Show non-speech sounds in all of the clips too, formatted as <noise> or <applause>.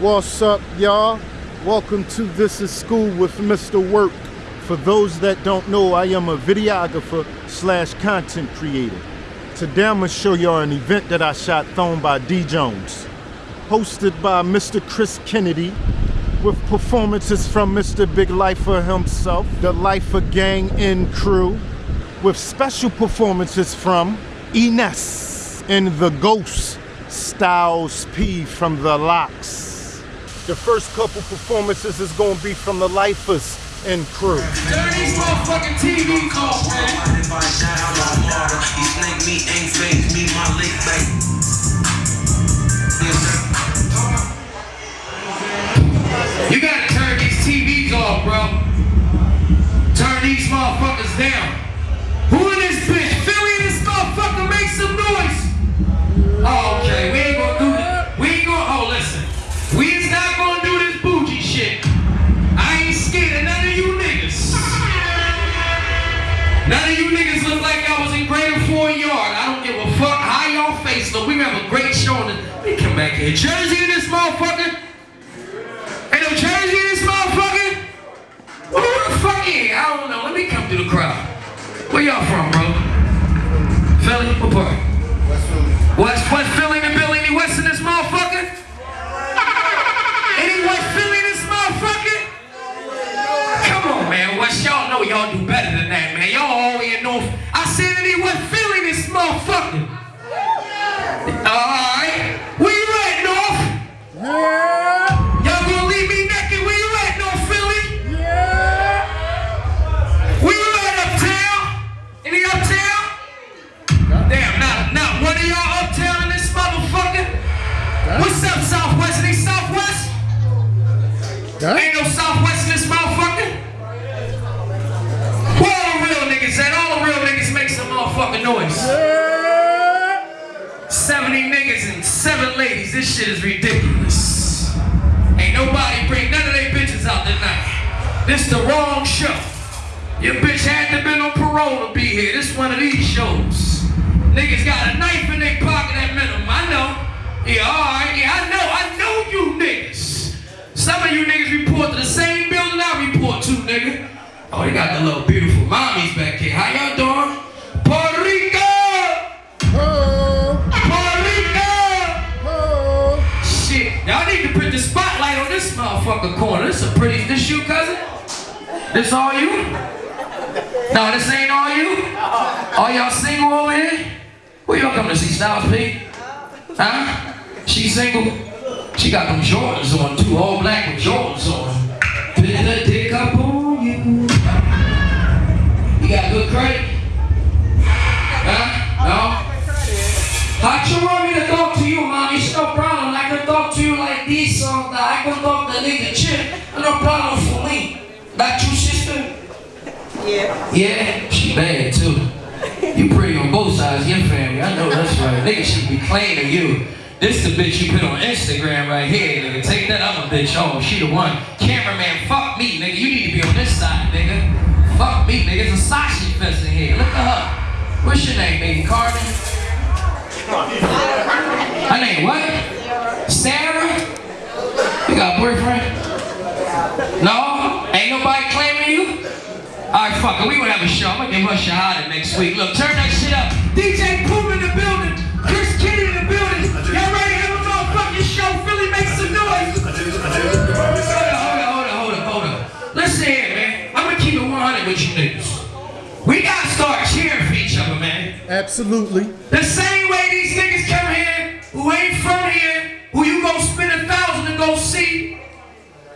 What's up, y'all? Welcome to This is School with Mr. Work. For those that don't know, I am a videographer slash content creator. Today I'm gonna show y'all an event that I shot thrown by D Jones. Hosted by Mr. Chris Kennedy with performances from Mr. Big Lifer himself, the Lifer Gang and crew, with special performances from Ines and the Ghost Styles P from the LOX. The first couple performances is gonna be from the Lifers and crew. Turn these motherfucking TVs off, man. You gotta turn these TVs off, bro. Turn these motherfuckers down. Who in this bitch? Philly in this motherfucker, make some noise. Oh, okay, we ain't gonna do me come back here. Jersey in this motherfucker. Ain't no Jersey in this motherfucker. Who the fuck is? I don't know. Let me come through the crowd. Where y'all from, bro? Philly? What part? West West Philly and Billy? Any West in this motherfucker? Any West Philly in this motherfucker? Come on, man. West, y'all know y'all do better than that, man. Y'all all in North. I said any West Philly in this motherfucker. Alright. Y'all gonna leave me naked? Where you at, North Philly? Where you at, uptown? Any uptown? Damn, not, not one of y'all uptown in this motherfucker? What's up, Southwest? Any Southwest? Ain't no Southwest in this motherfucker? Where all the real niggas at? All the real niggas make some motherfucking noise. 70 niggas and 7 ladies. This shit is ridiculous. Ain't nobody bring none of they bitches out tonight. This the wrong show. Your bitch had to been on parole to be here. This one of these shows. Niggas got a knife in their pocket at minimum. I know. Yeah, alright. Yeah, I know. I know you niggas. Some of you niggas report to the same building I report to, nigga. Oh, they got the little beautiful mommies This all you? No, this ain't all you? All y'all single over here? Who y'all coming to see, Styles P? Huh? She single? She got them Jordans on too, all black with Jordans on. Put the dick up on you. You got good credit? Huh? No? How you want me to talk to you, man? It's no problem. I can talk to you like this or. I can talk to nigga chick. No problem for me. That you, sister? Yeah. Yeah, she bad too. You pretty on both sides of your family. I know that's right. Nigga should be claiming you. This the bitch you put on Instagram right here, nigga. Take that other bitch home. She the one. Cameraman, fuck me, nigga. You need to be on this side, nigga. Fuck me, nigga. It's a Sashi fest in here. Look at her. What's your name, baby? Carmen? Her name what? Sarah? You got a boyfriend? No? Ain't nobody claiming you? Alright, fuck it. We gonna have a show. I'm gonna give her Shahada next week. Look, turn that shit up. DJ Pooh in the building. Chris Kitty in the building. Y'all ready to have a motherfucking show? Philly make some noise. Hold on, hold on, hold on, hold on, hold on. Listen here, man. I'm gonna keep it 100 with you niggas. We gotta start cheering for each other, man. Absolutely. The same way these niggas come here, who ain't from here, who you gonna spend a thousand to go see,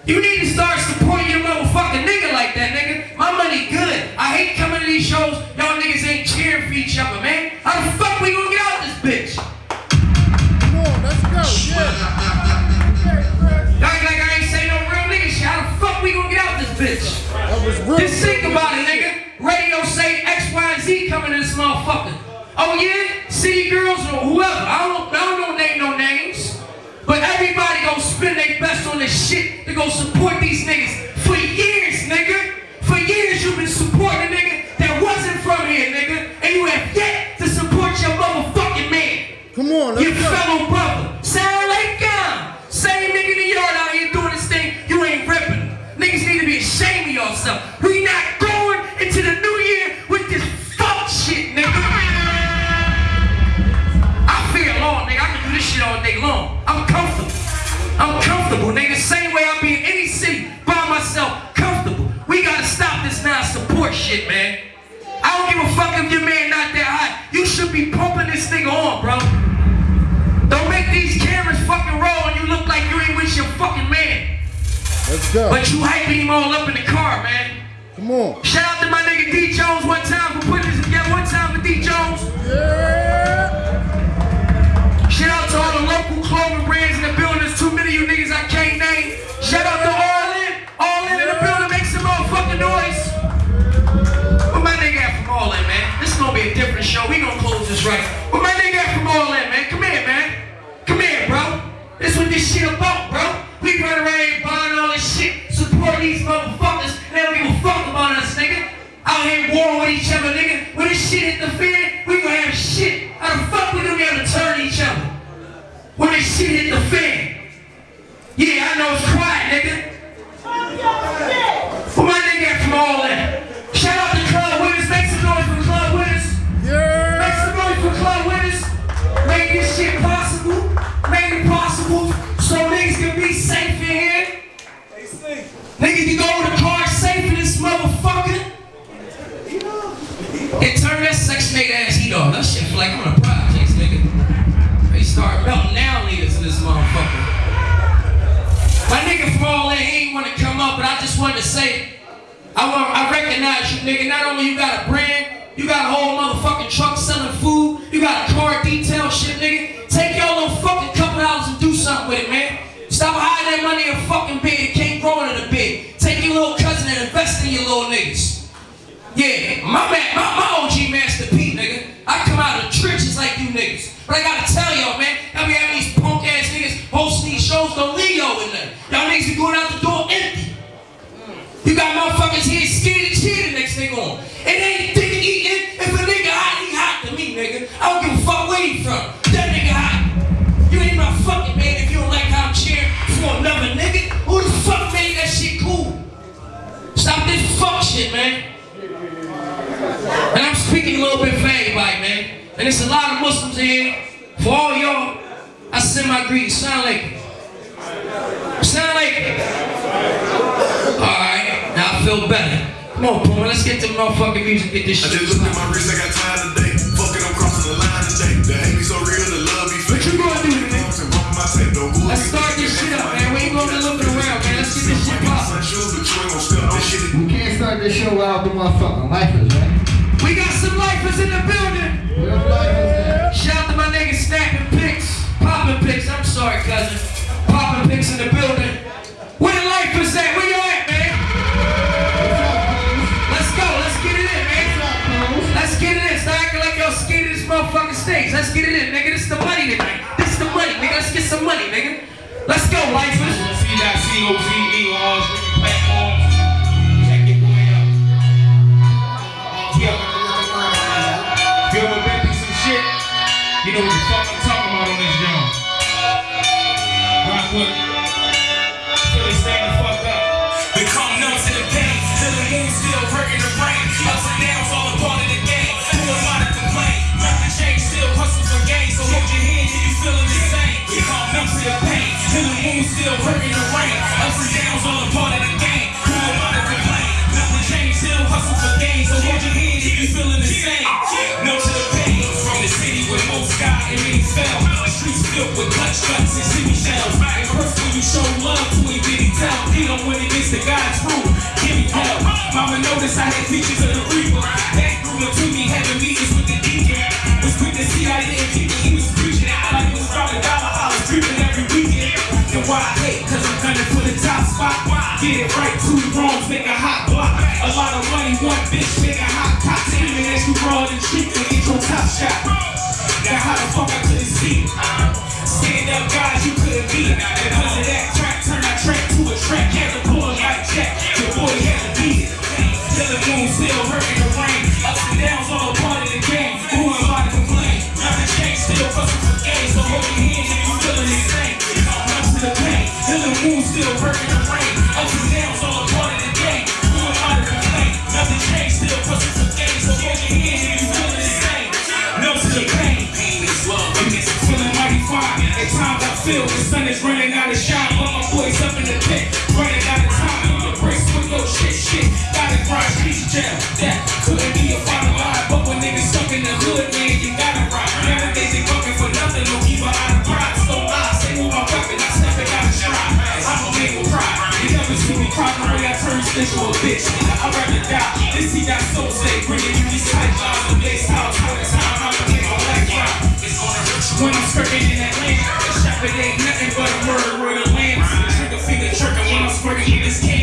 you need to start supporting your motherfucking nigga like that, nigga. My money good. I hate coming to these shows. Y'all niggas ain't cheering for each other, man. How the fuck we gonna get out of this bitch? Come on, let's go. Yeah. Y'all act like I ain't say no real nigga shit. How the fuck we gonna get out of this bitch? That was real. Just think about it, nigga. Radio say X, Y, and Z coming to this motherfucker. Oh yeah? City girls or whoever. I don't, I don't know name no names. But everybody gonna spend their best on this shit to go support these niggas. For years, nigga. For years you've been supporting a nigga that wasn't from here, nigga. And you have yet to support your motherfucking man. Come on, Your go. fellow brother. Sound like God. Same nigga in the yard out here doing this thing. You ain't ripping. Niggas need to be ashamed of yourself. We not going into the new year shit all day long. I'm comfortable. I'm comfortable, nigga. Same way I be in any city by myself, comfortable. We gotta stop this non-support shit, man. I don't give a fuck if your man not that hot. You should be pumping this thing on, bro. Don't make these cameras fucking roll and you look like you ain't with your fucking man. Let's go. But you hyping him all up in the car, man. Come on. Shout out to my nigga D Jones one time for putting this together. One time for D Jones. Shout clothing brands in the building. There's too many of you niggas I can't name. Shout out to All In. All In in the building. Make some motherfucking noise. Where my nigga at from All In, man? This is gonna be a different show. We gonna close this right. Where my nigga at from All In, man? Come here, man. Come here, bro. This what this shit about, bro. We run around buying all this shit, support these motherfuckers. They don't give a fuck about us, nigga. Out here war with each other, nigga. When this shit hit the fan, we gonna have shit. How the fuck we gonna be able to turn each other? When this shit hit the fan. Yeah, I know it's quiet, nigga. Where my nigga at from all that? Shout out to Club Winners. Make some noise for Club Winners. Yeah. Make some noise for Club Winners. Make this shit possible. Make it possible so niggas can be safe in here. They safe. Niggas can go in the car safe in this motherfucker. And turn that section 8 ass heat off. That shit feel like I'm on a. They start melting down leaders in this motherfucker. My nigga from all that, he ain't want to come up, but I just wanted to say, I want, I recognize you, nigga. Not only you got a brand, you got a whole motherfucking truck selling food, you got a car detail shit, nigga. Take your little fucking couple dollars and do something with it, man. Stop hiding that money in a fucking bed. It can't grow in a bed. Take your little cousin and invest in your little niggas. Yeah, my man, my, my OG Master P, nigga. I come out of the trenches like you niggas. But I gotta tell y'all, on. It ain't dick eating. If a nigga hot, he hot to me, nigga. I don't give a fuck where he from. That nigga hot. You ain't my fucking man if you don't like how I'm cheering for another nigga. Who the fuck made that shit cool? Stop this fuck shit, man. And I'm speaking a little bit for everybody, man. And there's a lot of Muslims in here. For all y'all, I send my greetings. Sound like Sound like Alright, now I feel better. Come on, Puma, let's get to motherfucking music, get this shit. I shit. just looked at my wrist, I got time today. Fuck it, I'm crossing the line today. The hate me so real, the love be fake. What you gonna do, nigga? And bumping my tape, Let's start this shit up, man. We ain't gonna be looking around, man. Let's get this shit poppin'. But you ain't gonna shit. We can't start this show without the motherfucking lifers, right? We got some lifers in the building. We have lifers Shout out to my nigga snapping pics, popping pics. I'm sorry, cousin. Popping pics in the building. Where the lifers at? Where you stage. Let's get it in, nigga. This is the money tonight. This is the money, nigga. Let's get some money, nigga. Let's go, lifers. C.C.O.V.E on all platforms. Check your boy out. Yeah. Been through some shit, you know what the fuck I'm talking about on this joint. Rock with. Philly stand the fuck up. Become numb to the pain, till the wound still hurting the brain. Still hurting the brain. Ups and downs, all a part of the game. Who am I to complain? Nothing changed, still hustle for gain. So hold your head if you feeling the same. Numb to the pain, from the city where most got and many fell. Streets filled with clutch guts and city shells. And first when you show love to a bitty tell, he don't win against the God's rule. Give me hell. Mama noticed I had features of the reaper. That grew up to me, having meetings with the deacon. Was quick to see I didn't keep why I hate? Cause I'm gunning for the top spot. Get it right, two wrongs, make a hot block. A lot of money, one bitch, make a hot cop. Aiming at you raw and cheap to get your top shot. Now how the fuck I couldn't see? Stand up guys you couldn't beat. Because of that track, turn that track to a track. To pull it like Jack. Your boy had to beat. Till the moon still hurting still burning the rain. Ups and downs all a part of the game. Who harder than to complain? Nothing changed, still pushing for things. So hold your hands and you feeling the same. No to the pain. Pain is love. And it's feeling mighty fine. At times I feel the sun is running out of shine. But my boy's up in the pit, running out of time. The brace with no shit, shit. Gotta grind, street jail. That couldn't be a fight. They ain't nothing but a murderer to lamb. a finger tricking when I'm squirting in this can.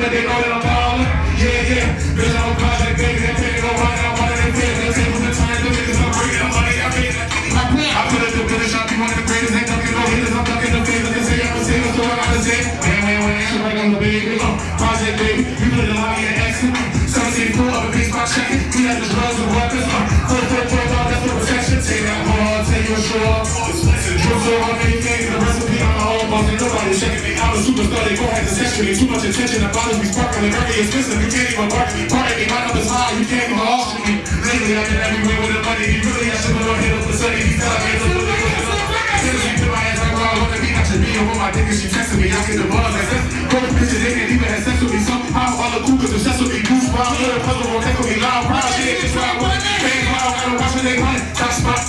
They out. A superstar, they go ahead and me. Too much attention, the bottles be sparkling. Very expensive, you can't even bargain me. Pardon me, my number's high, you can't even auction me. Lately, I've been everywhere with the money. He really, I should have hit up the sunny. He felt like it's a little bit of Seriously, put my she me. I get the buzz they can't even have sex with me. All with me. Goose wild, little puzzle won't take with me. Loud, proud, shit, wild, gotta watch when they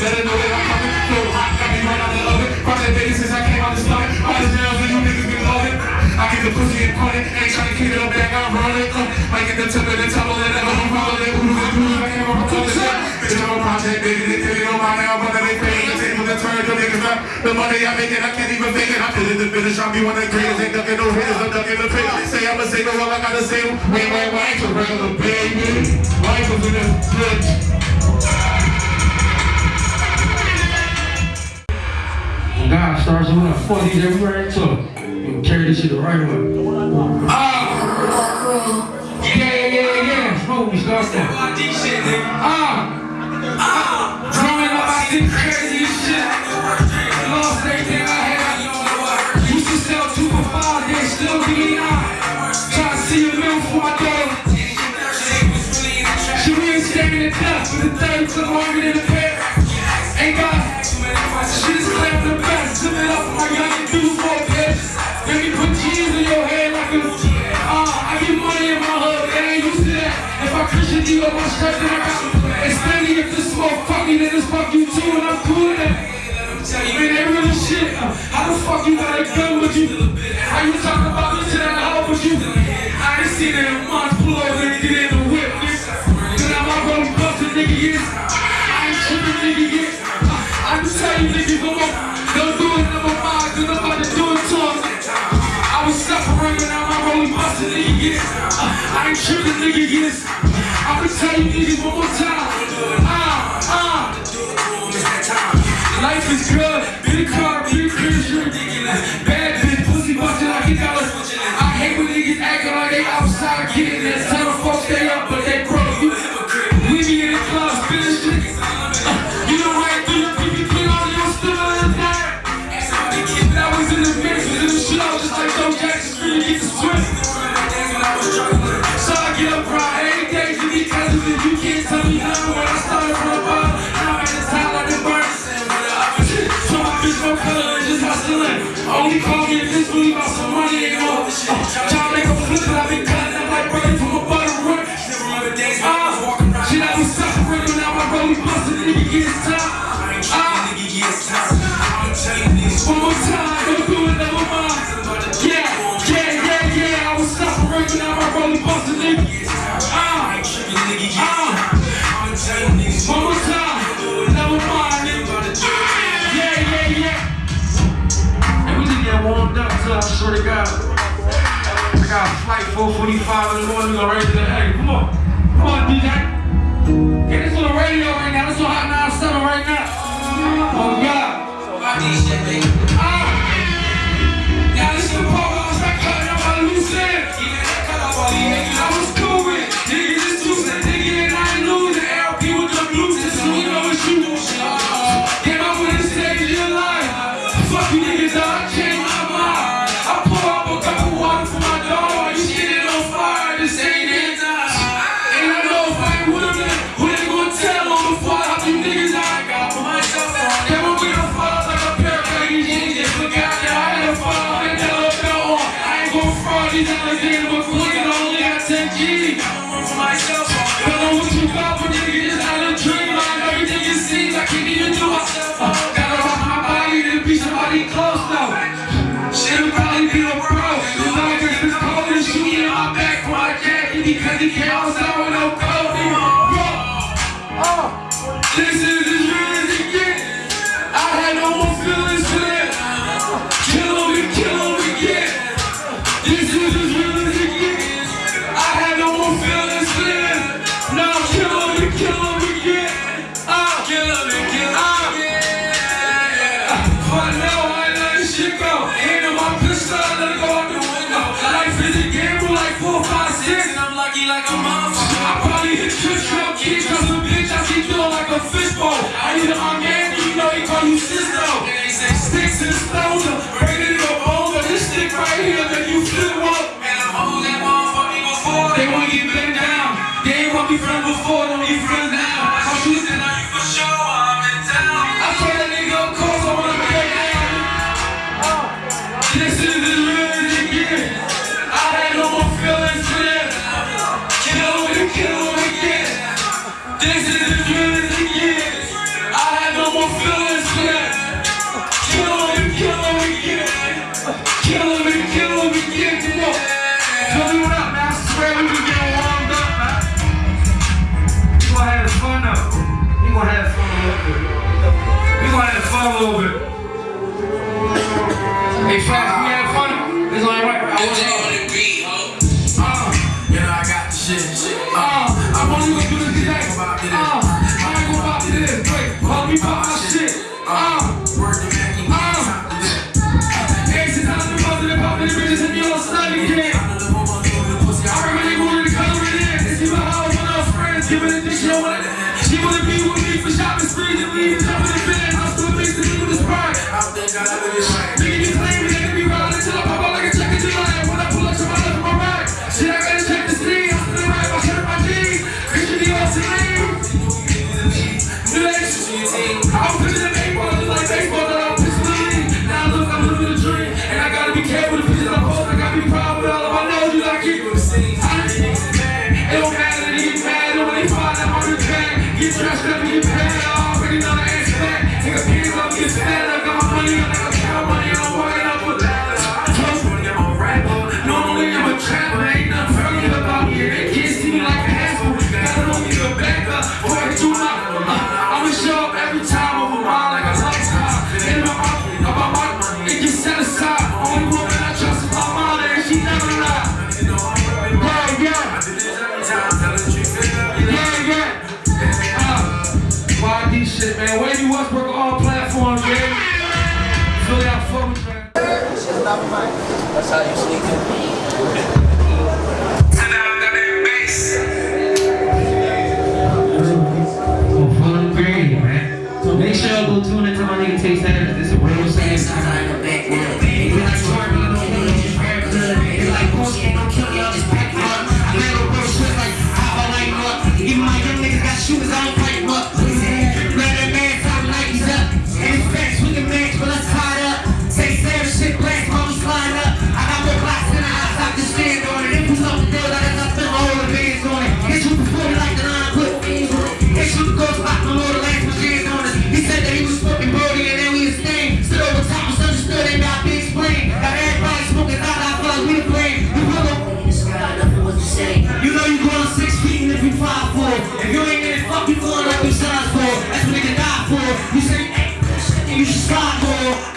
better know that I'm coming. Flow hot, got me right out the oven. That baby since I came out the stomach. The jails I get the pussy and put it. Ain't trying to keep it up back, I'm rolling. Uh, might get the tip and the tumble and never be rolling. Who's the dude? I can't remember all this shit. Bitch, I'm a project, baby. They tell me don't now, but they pay the table to turn the niggas up. The money I make it, I can't even fake it. I feel it, the finish. I'll be one of the greatest. Ain't ducking no haters, I'm ducking the pay. Say I'm a single, all I gotta say. Wait, wait, wait, to regular baby. Life in this bitch. God starts with a 40s everywhere into it. Carry this shit the right way. Ah! Yeah, yeah, yeah, yeah. We start that. Ah! Ah! Growing up, I did crazy shit. Lost everything I had. Used to sell two for five, they still give me nine. Try to see a meal for my. She really staring at death, but the third took longer than the pair. Ain't got Shit is clear the best. Zip it up, my young dude for D on my shirt, then I got. Funny if this me, then it's fuck you too, and I'm cool with that. Man, they real shit. How the fuck you got a gun with you? How you talking about me to that hoe with you? I ain't seen it in months, pull over and get in the whip, nigga. Then I'm out gonna bust a nigga, yes. I ain't tripping, nigga, yes. I just tell you niggas, I'm up, don't do it number five, cause I'm I separating, now I'm rolling bustin' nigga. Uh, I ain't tripping, nigga, yes. I'ma tell you niggas one more time. Ah, ah. Life is good, big car, big crib, Bad bitch, pussy bustin' like a dollar. I hate when niggas acting like they outside getting this. Tell the folks they up, but I got a flight 445 in the morning, we go right to the hey, come on. Come on, DJ. Get this on the radio right now. This on Hot 97 right now. Oh, God. Ah. Give a dish, you know what I She wanna be with me for shopping spree, then leave and in the bed. I'm still leave with this pride. I think I live in this right. You play you times later. slide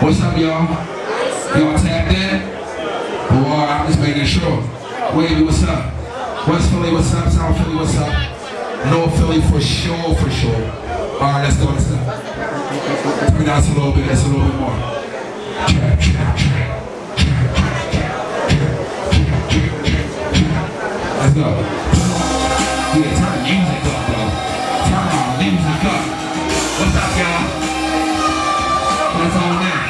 What's up, y'all? Y'all tapped in? Boy, I'm just making sure. Wavy, what's up? West Philly, what's up? South Philly, what's up? North Philly, for sure, for sure. All right, let's go, let's go. I mean, that's a little bit, that's a little bit more. Trap, trap, trap. Let's go. Yeah, turn the music up, though. Turn the music up. What's up, y'all? What's on now?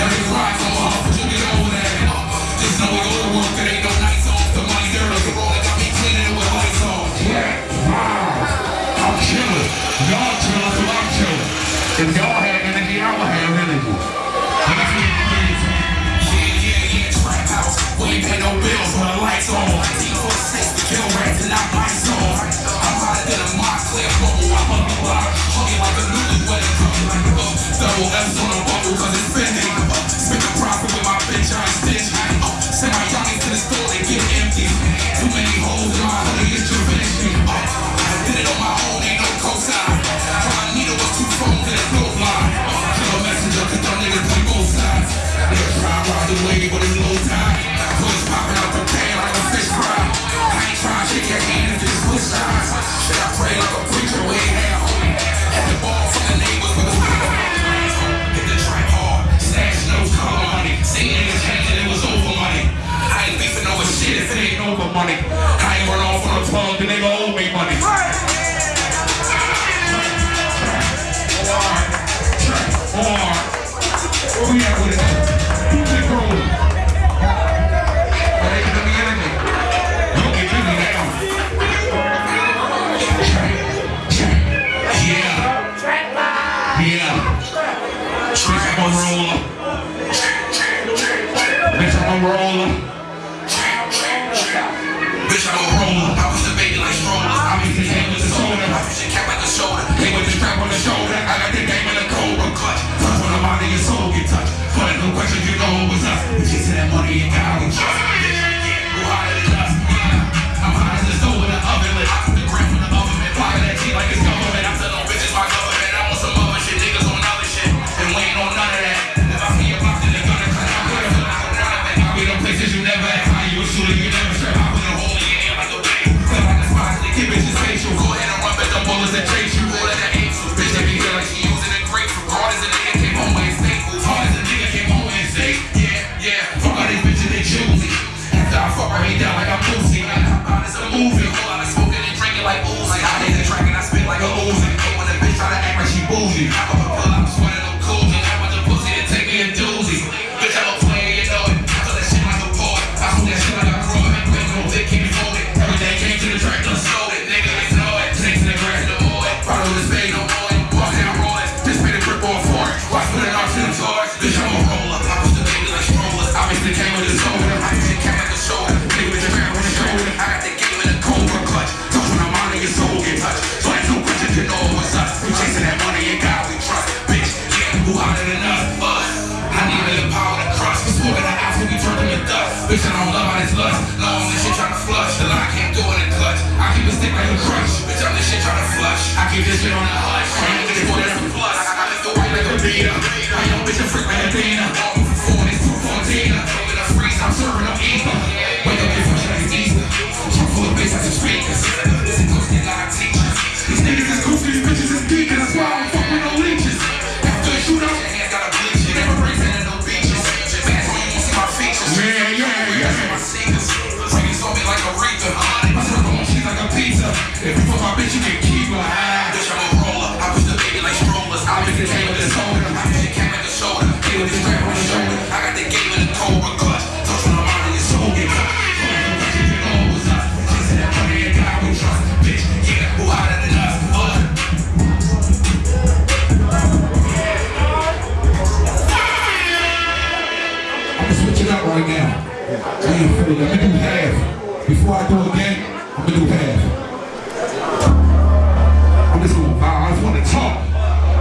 Get that. Just know we go to work, that ain't I'm rolling. Bitch, I'm a roller. I push the baby like strollers. I make his hand with the shoulder. I push your cap like a shoulder. Hang with the strap on the shoulder. I got the game in a cobra clutch. Touch when the body and soul get touched. But no questions, you know it was us. We chasing that money and God we trust.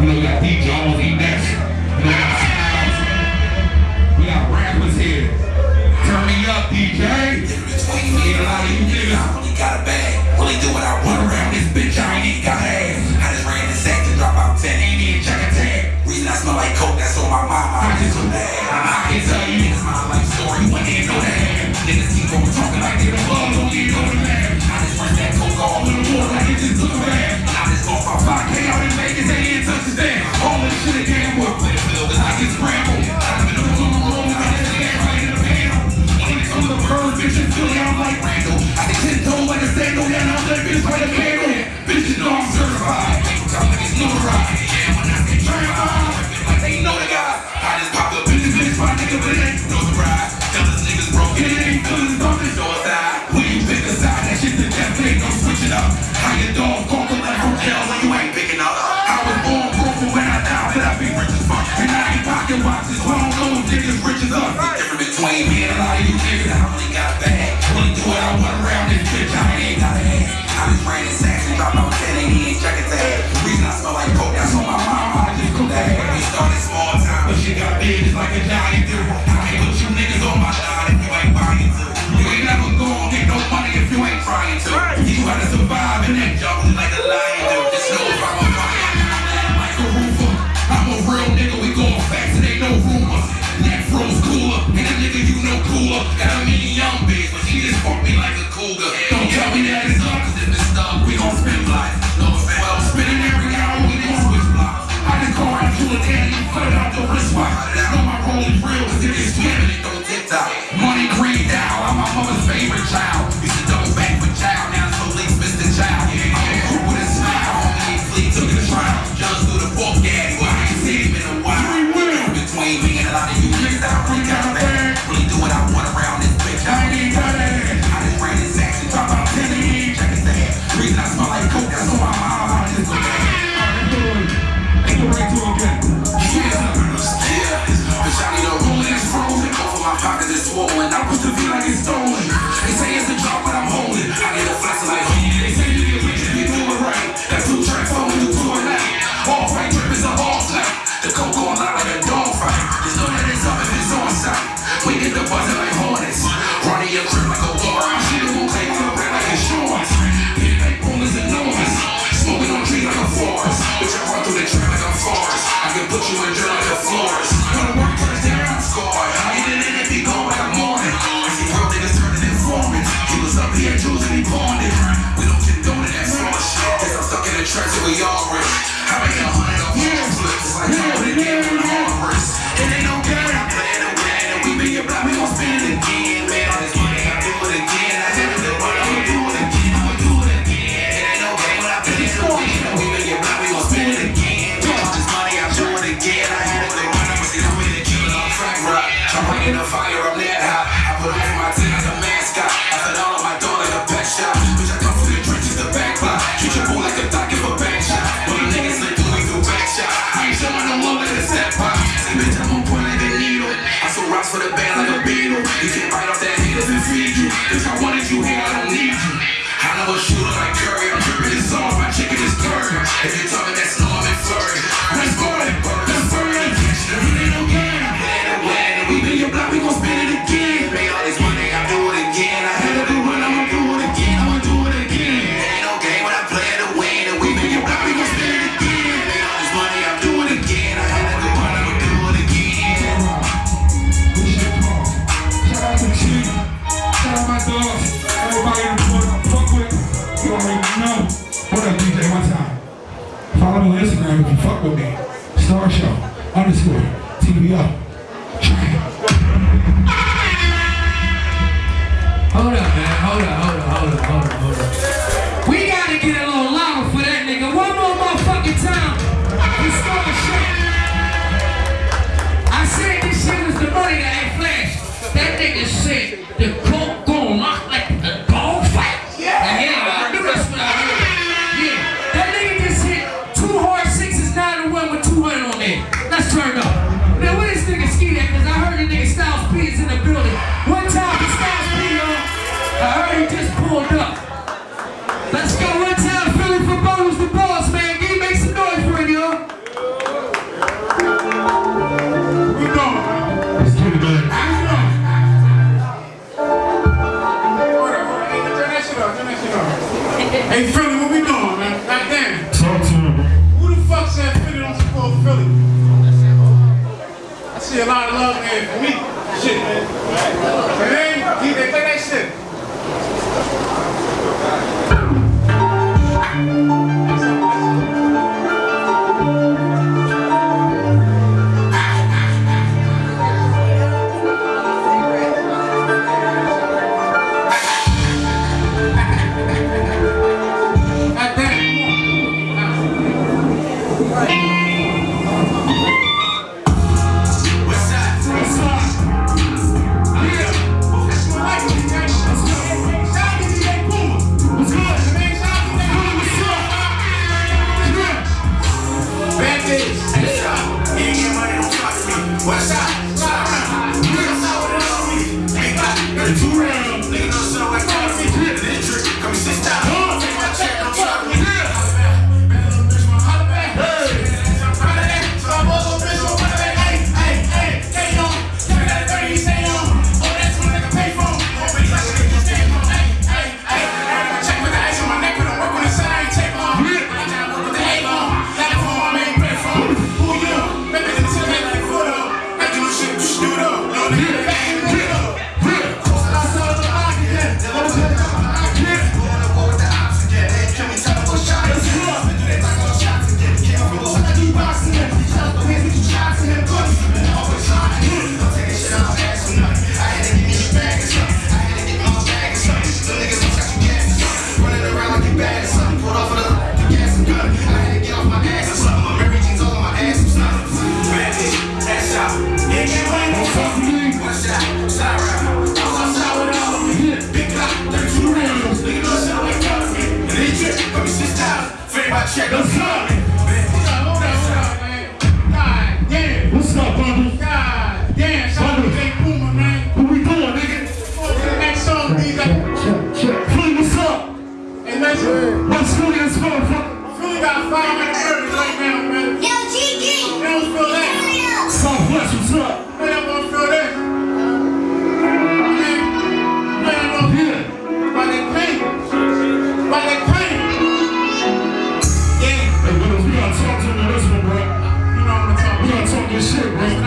Look at DJ. only real TikTok. hey, Philly, what we doing, man? Goddamn. Talk to him. Who the fuck said Philly don't support Philly? I see a lot of love man. for me. Shit, man. And they, they, they, shit. shit, man.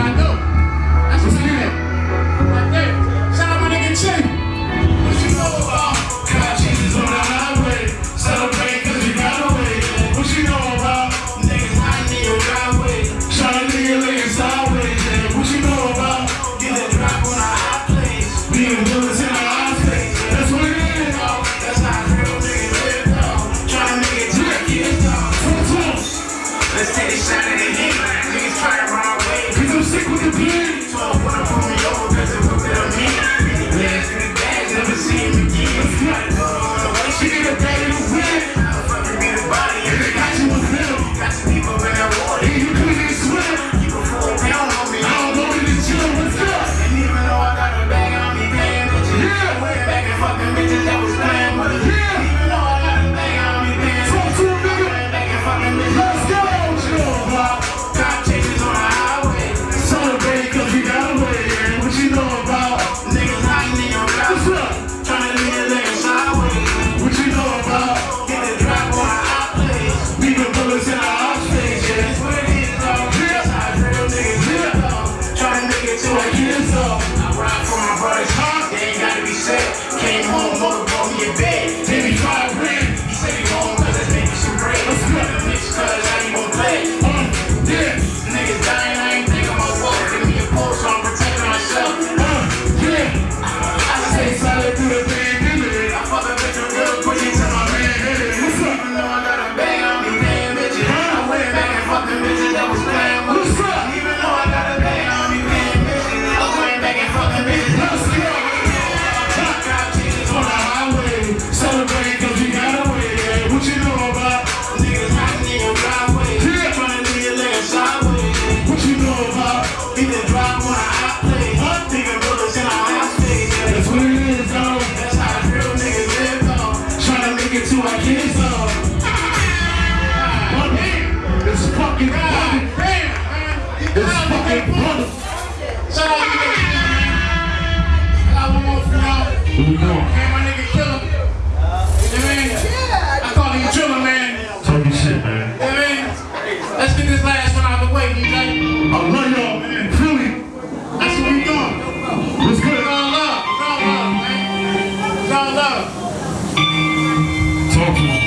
特に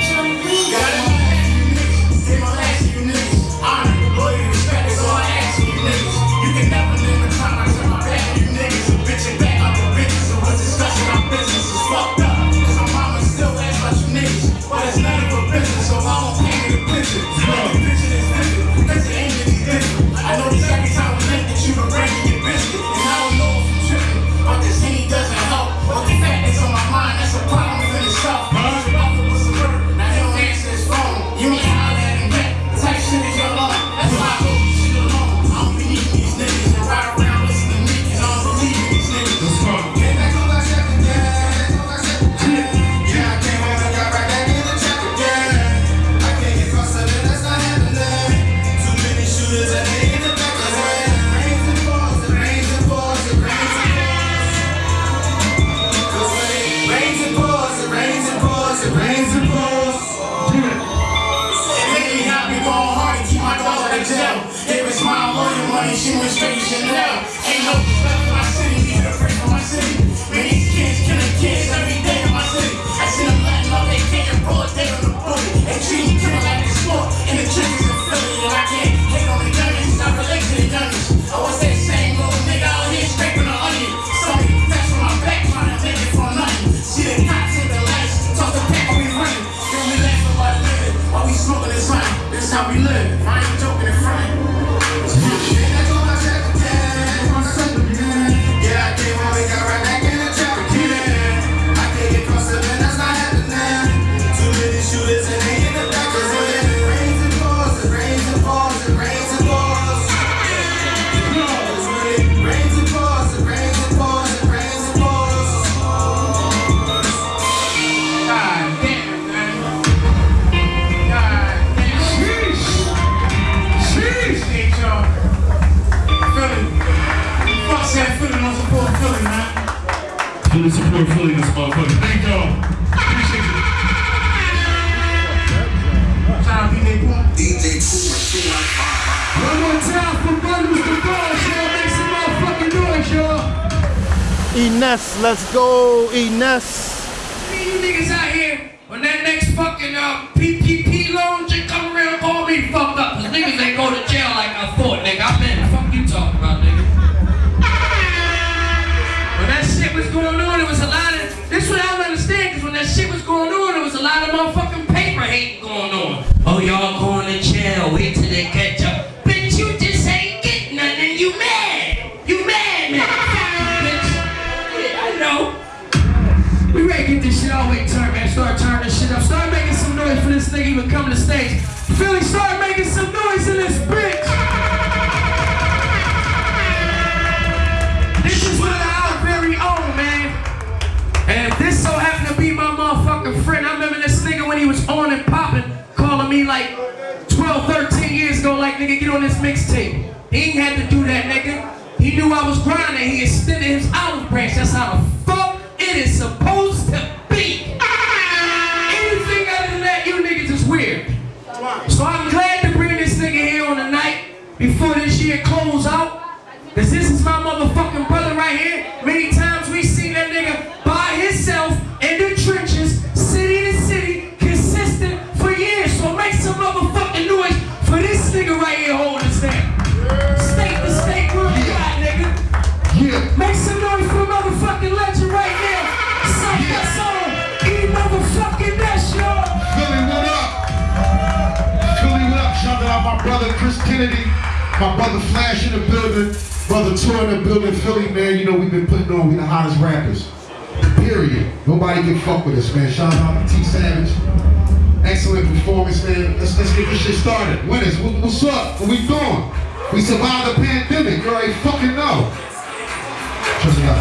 Ines. Let's go, Ines. nigga get on this mixtape. He ain't had to do that, nigga. He knew I was grinding. He extended his olive branch. That's how the fuck it is supposed to be. <laughs> Anything other than that, you niggas is weird. So I'm glad to bring this nigga here on the night before this year close out. Cause this is my motherfucking brother right here. my brother Chris Kennedy, my brother Flash in the building, brother Tour in the building, Philly, man. You know, we've been putting on, we the hottest rappers. Period. Nobody can fuck with us, man. Shout out to T Savage. Excellent performance, man. Let's, let's get this shit started. Winners, what, what's up? What we doing? We survived the pandemic. You already fucking know. Trust me up.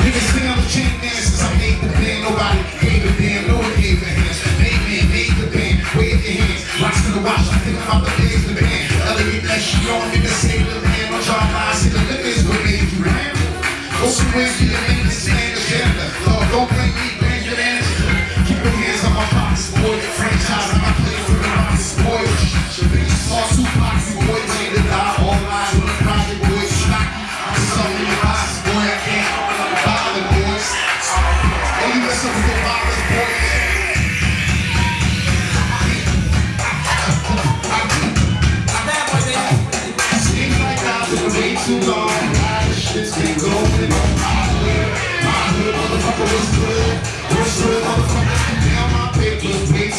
Niggas been on the chain man since I made the band. Nobody hands. Rocks to the watch, I think about the things in the band. Elliot that she on in the same land. On job lies in the limits with me, you ran. Go somewhere, get an understand the gender. Lord, don't blame me, blame your manager. Keep your hands on my pockets, boy. Franchise, I'm not playing for the box, boy. Lawsuit box, boy.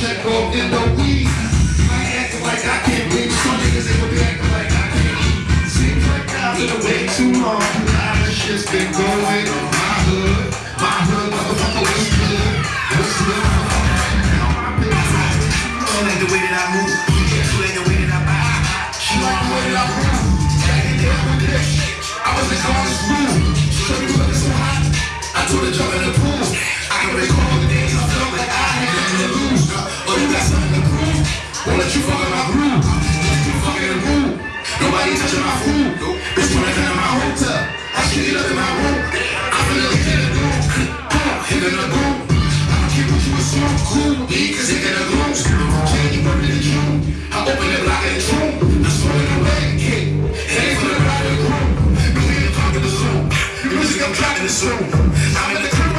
check off in the weed. I acting like I can't. Some niggas ain't gonna be acting like I can't eat. Seems like I've been away too long. A lot of shit's been going on the way that I move. Like the way that I like the way that I there with this. I was in college school. Shorty was so hot. I told her jump in the pool. I had nothing to lose. You got something to prove? Won't let you fuck in my groove. Fucking in the the the the the the the the the the the the. The I'm the Zoom. I'm in the crib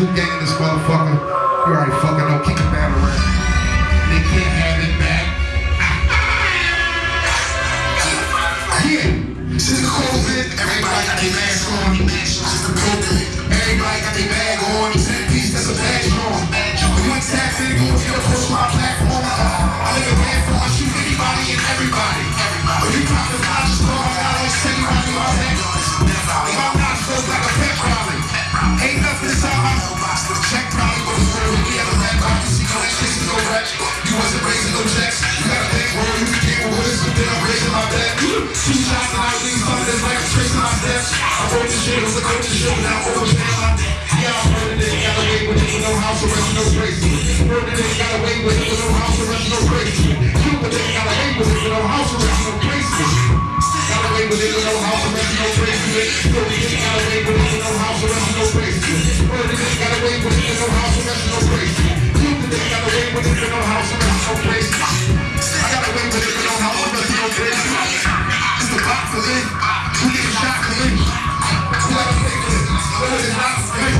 Who gang in this motherfucker? You already fucking know. Kick the battle around. They can't have it back. Yeah. Since COVID, everybody got their mask on. Since the COVID, everybody got their bag on. Ten piece, that's a badge Two shots and I leave something like a trace on my steps. I wrote this shit, it was a coach's show, now overpaying my no house arrest, no bracelet. Heard it, got away with it with no house arrest, no bracelet. Cupid, got away with it with no house arrest, no bracelet. Got away with it with no house arrest, no bracelet. Heard it, got away with it with no house arrest, no bracelet. Heard it, got away with it with no house arrest, no bracelet. Cupid, got away with it with no house arrest, no bracelet. I got away with it with no house arrest, no is it for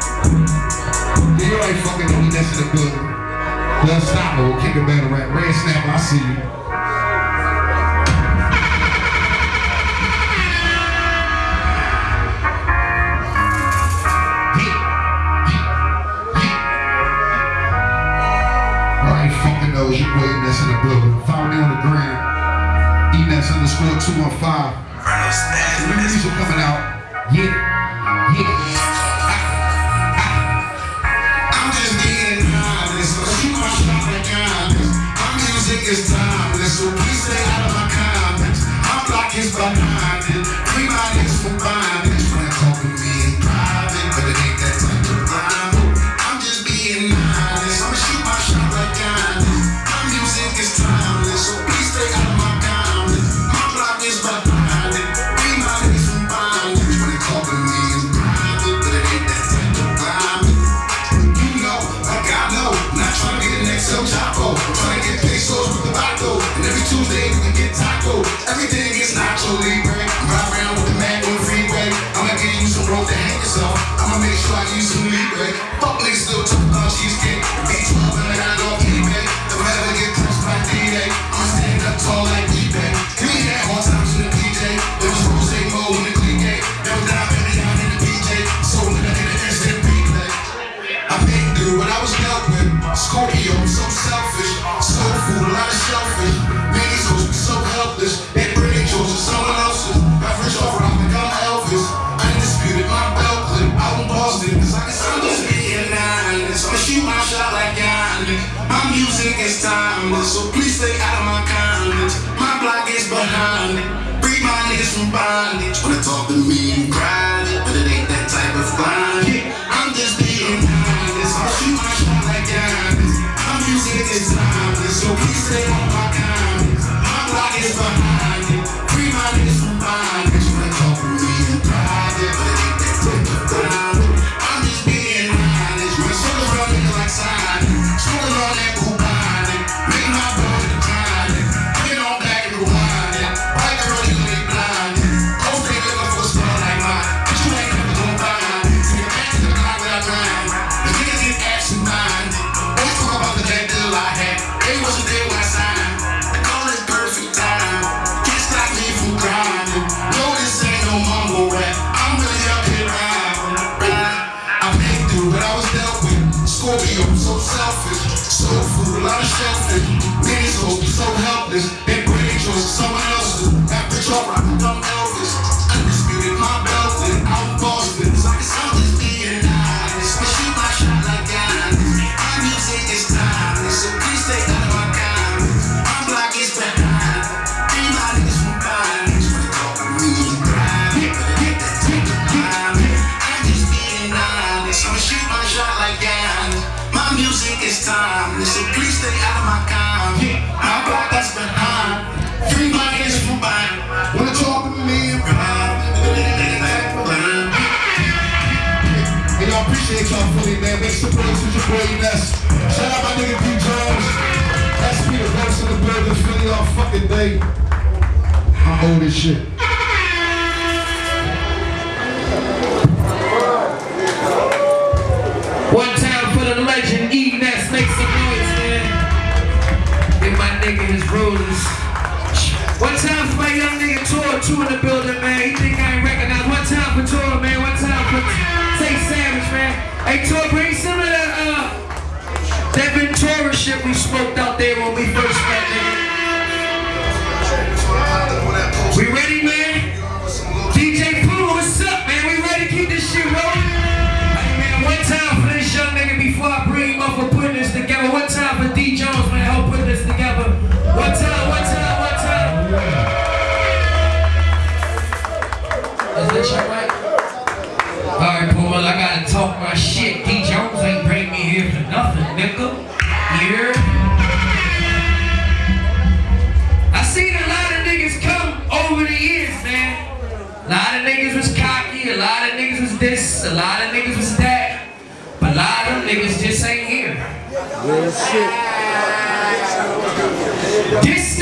that's in the book. Love Stopper will kick a battle rap. Red snap. I see you. knows you waiting that's in the building. Me on the gram. Underscore 215. New music coming out. Yeah. believe craziness. Shout out my nigga D Jones. That's me, the Ghost in the building, Philly all fucking day. I owe this shit. One time for the legend, E Ness, make some noise, man. Give my nigga his rulers. One time for my young nigga Tor, two in the building, man. He think I ain't recognized. One time for Tor, man. One time for Tay Savage, man. Hey, Tor, we smoked out there when we first met. Real shit. This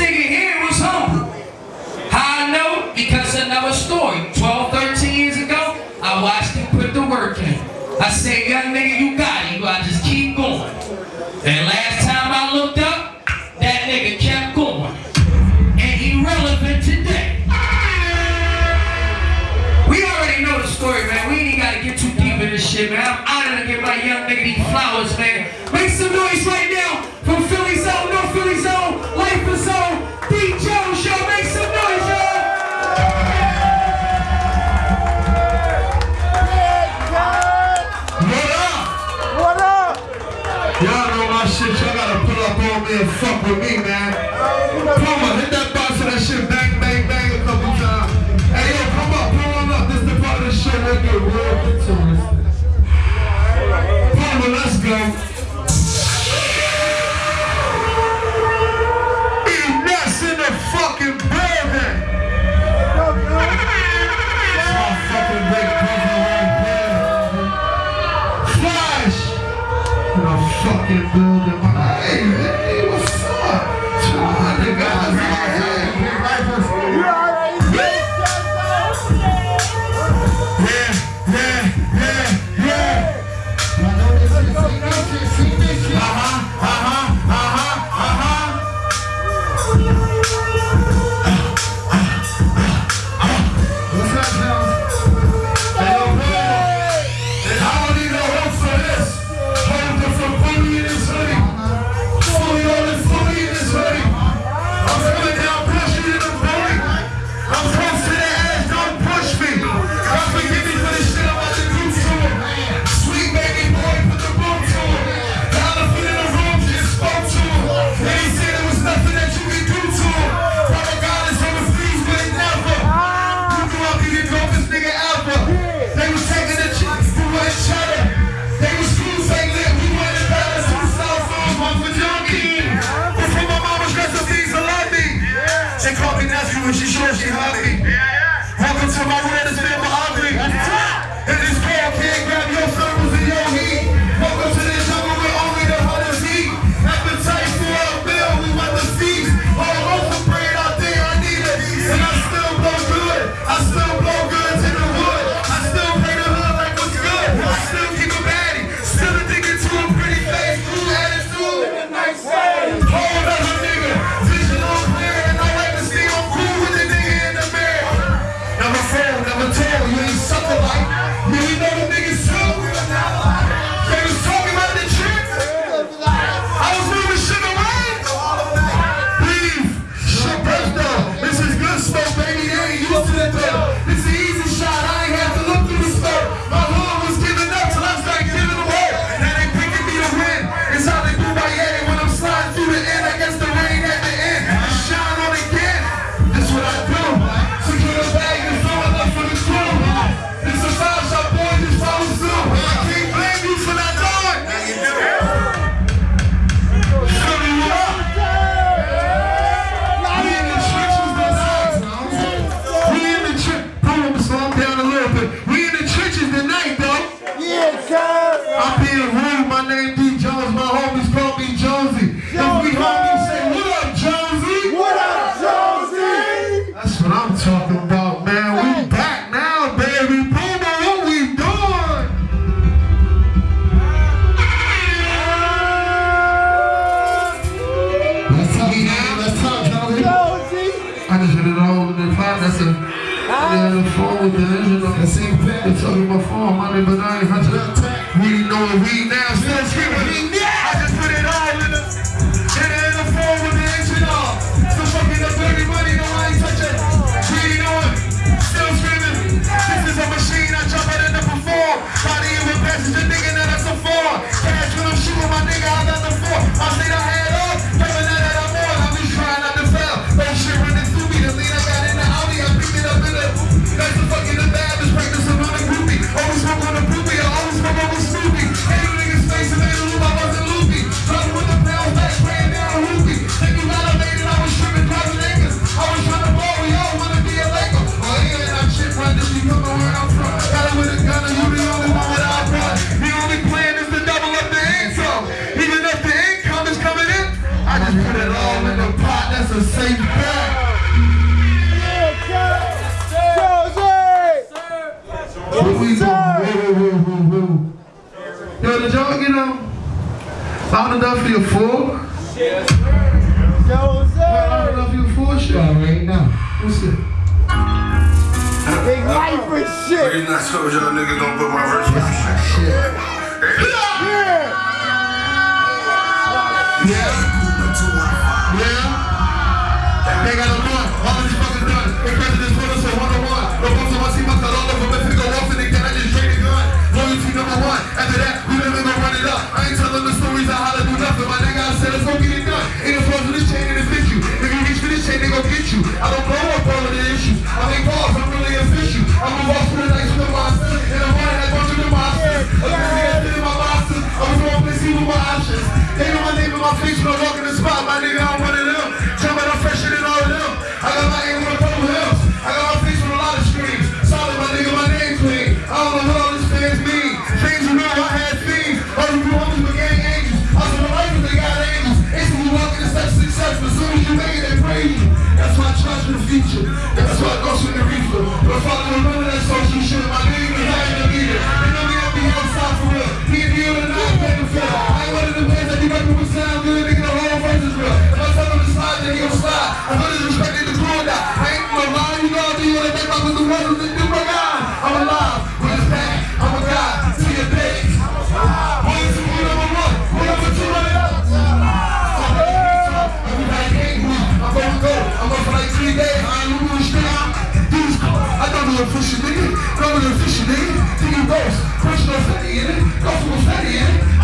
live, fuck with me, man. We know we now still screaming. Ghost, preach study in it, gospel study in it,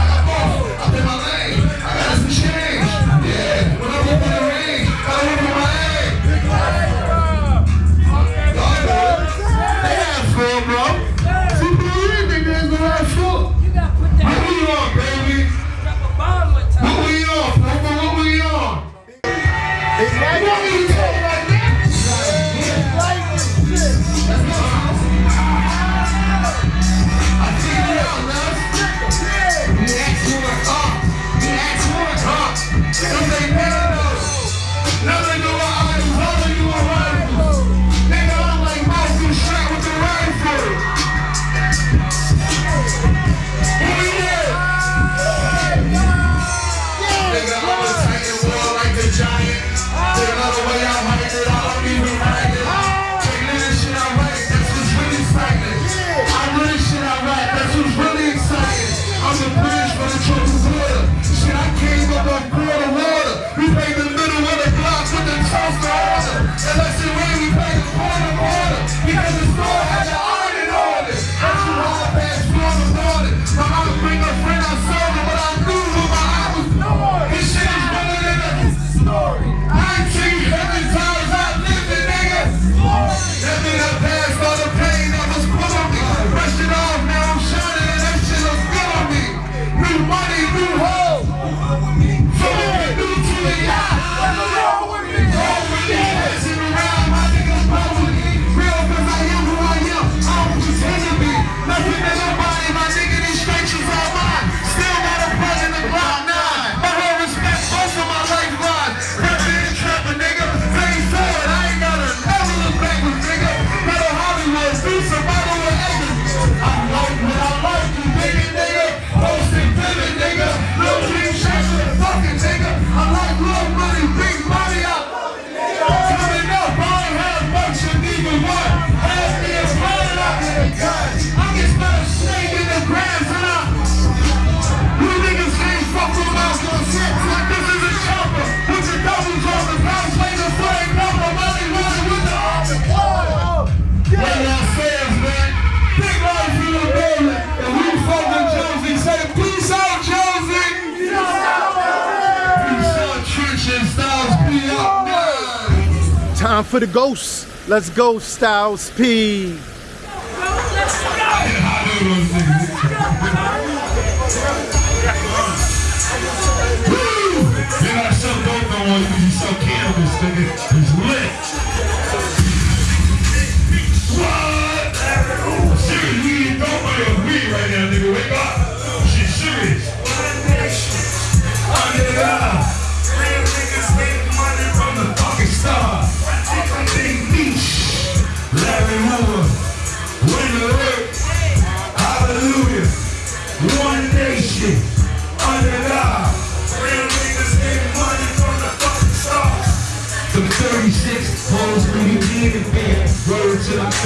time for the ghosts. Let's go, Styles P.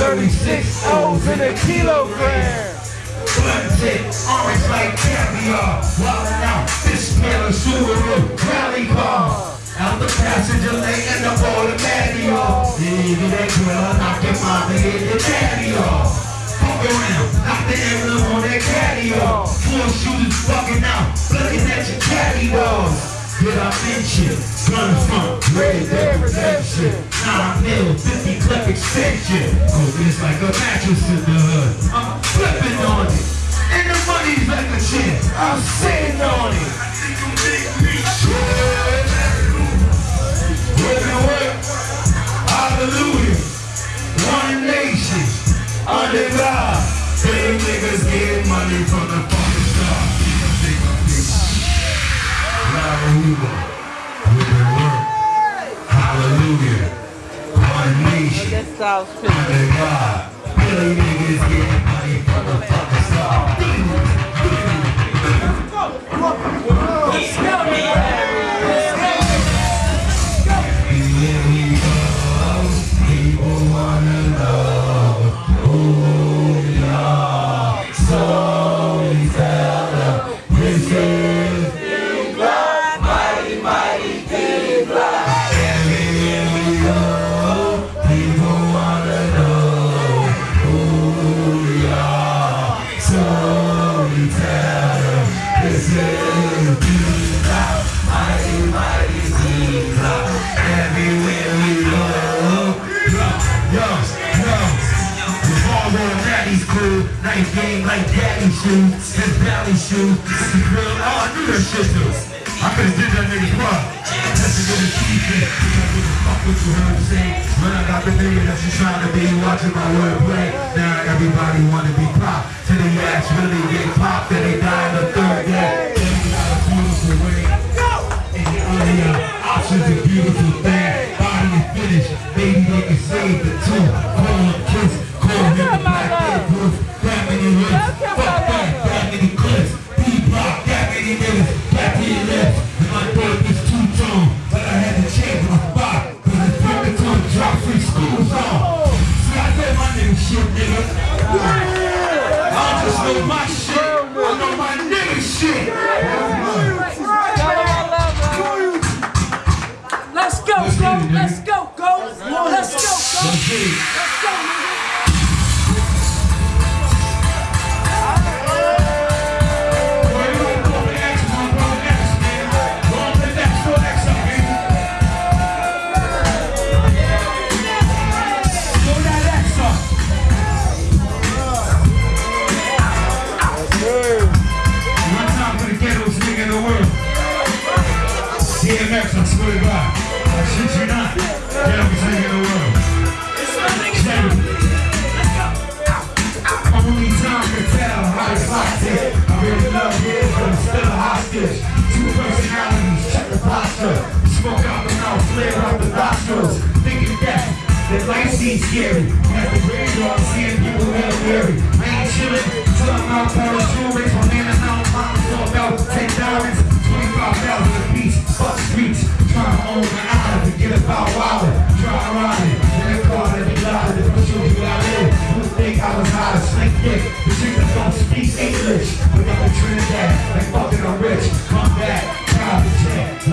36 O's in a kilogram. Blunt tip, orange like caviar. Wildin' out, fish smell of Subaru, rally car. Out the passenger lane and the on the patio. Nigga, that girl knocked your mama in the patio. Fuck around, knock the emblem on that patio. Four shooters fuckin' out, looking at your caddy doors. Good I mention gun front, red dead redemption? nine mil, 50 clip extension. Cause it's like a mattress in the hood. I'm flipping on it. And the money's like a chair. I'm sitting on it. I think you make me shit. Whipping whip. Hallelujah. One nation. Under God. Big niggas get money from the Hallelujah. With their work. Hallelujah. Under God. Billy niggas getting money from the fucking star. Like daddy's shoes. His valley shoes. This is real. Oh, I knew that shit too. I could've did that nigga part. That's a good achievement. Because I give a fuck what you heard say. When I got the nigga that you trying to be watching my wordplay. Now everybody wanna be pop. Till the ass really get popped. Then they die in the third day. Baby got a beautiful way. And the earlier options a beautiful thing. Body is finished. Maybe they can save the two. Let's posture. Smoke out the mouth, flare out the nostrils. Thinking that, that life seems scary. At the graveyard, seeing people real weary. I ain't chillin' till I'm out Paris jewelry. My man is out, mama talk about 10 diamonds, 25,000 a piece. Fuck streets, trying to own the island. Forget about wildin', try riding. In the car, let me lie, the push you I live. You think I was high to slick dick. The chicks don't speak English. But I'm in Trinidad, like fucking I'm rich. Come back, private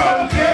from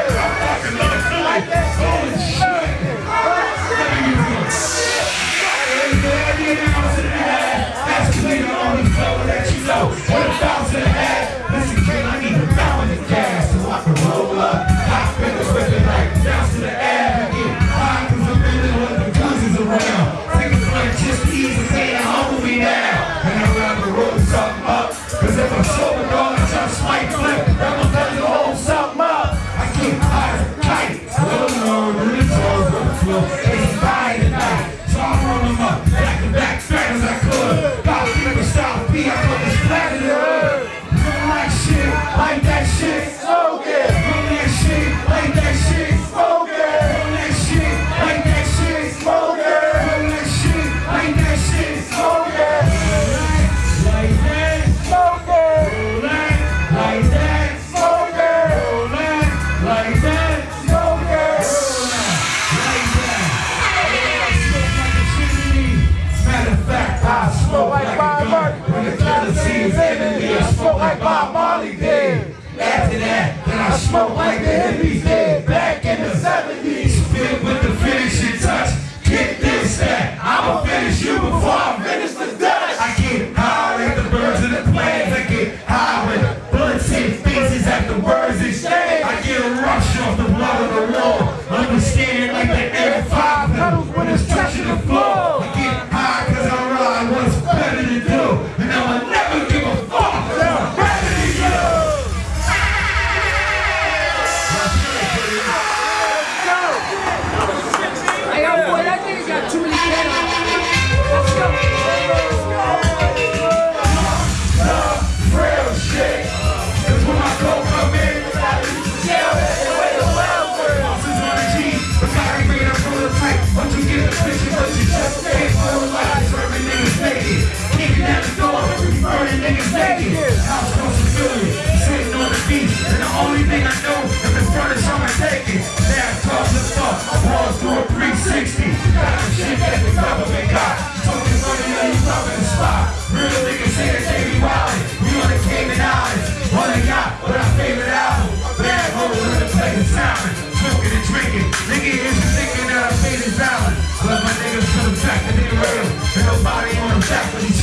niggas naked. House no security, sitting on the beach. And the only thing I know is the front is someone taking. Now I'm the fuck, I walk through a 360. Got the shit that the government got. Talking money that you love in the spot. Real niggas here that they be wildin'. We on the Cayman Islands. On a yacht with our favorite album. Bad hoes in the place of Simon. Smoking and drinking. Nigga, is thinking that I paid his balance. But my niggas to the back and they real. And nobody on the track. when he's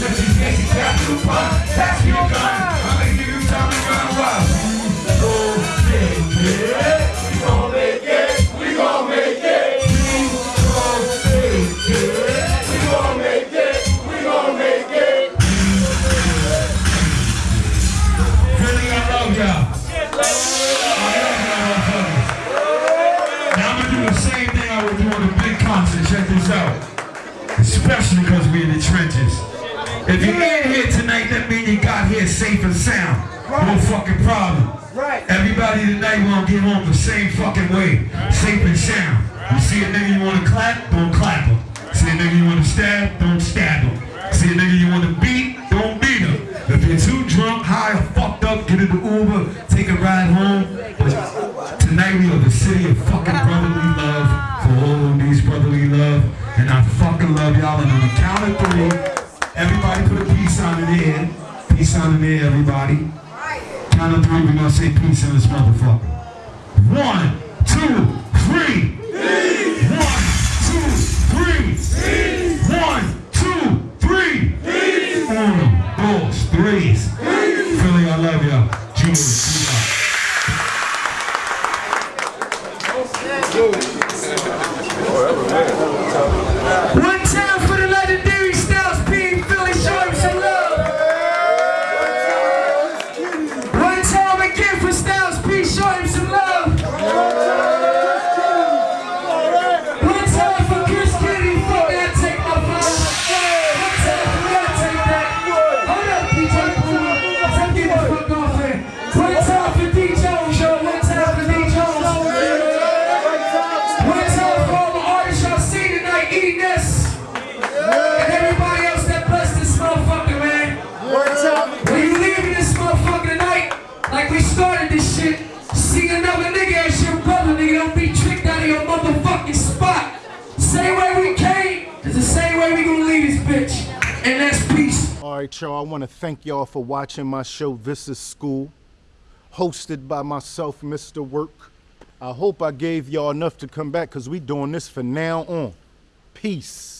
let you. the sound. Right. No fucking problem. Right. Everybody tonight wanna get home the same fucking way. Right. Safe and sound. You see a nigga you wanna clap, don't clap him. See a nigga you wanna stab, y'all for watching my show, This is School, hosted by myself, Mr. Work. I hope I gave y'all enough to come back because we doing this for now on. Peace.